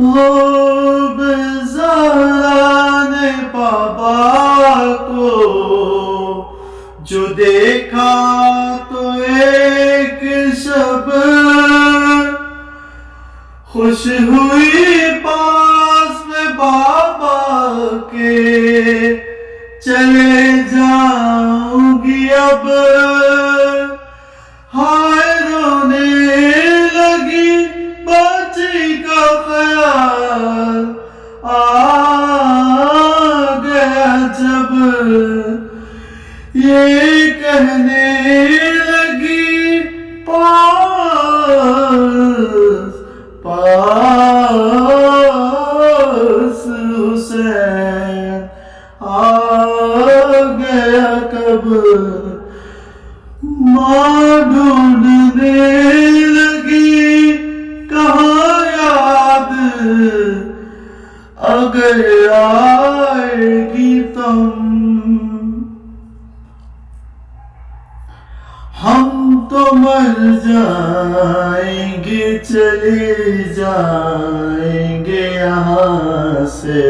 हो बेजारा ने पापा को, जो देखा तो एक शब। खुश हुई पास में बाबा के, चले हुसैन आ गया कब माँ ढूँढने लगी कहाँ याद? अगर आएगी तुम। हम तो मर जाएँगे, चले यहाँ से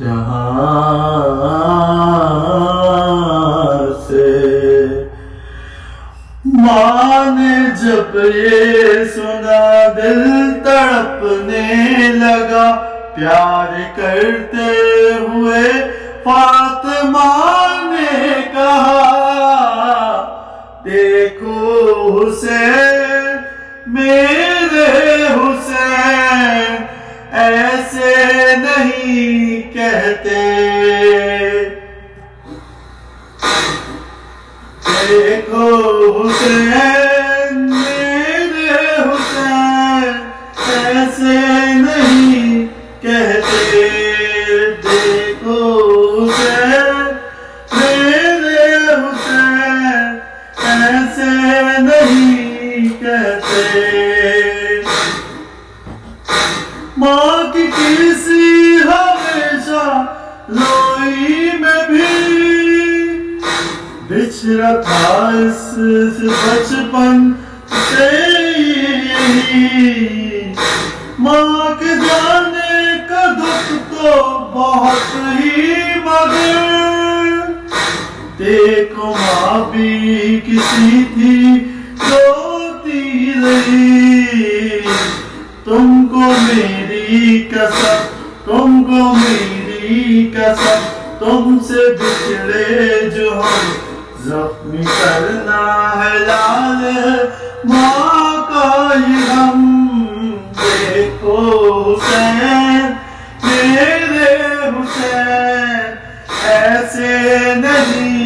यहाँ से माँ ने जब ये सुना दिल तड़पने लगा, प्यार करते हुए फातिमा ने कहा, देखो हुसैन, मेरे हुसैन बिछड़ा था इस बचपन से माँ के जाने का दुख तो बहुत ही मगर। देखो माँ भी किसी थी, रोती रही। तुमको मेरी कसम, तुमको मेरी कसम, तुमसे बिछड़े जो हम जख्मी करना है लाल माँ कोई हम देखो हुसैन मेरे हुसैन ऐसे नहीं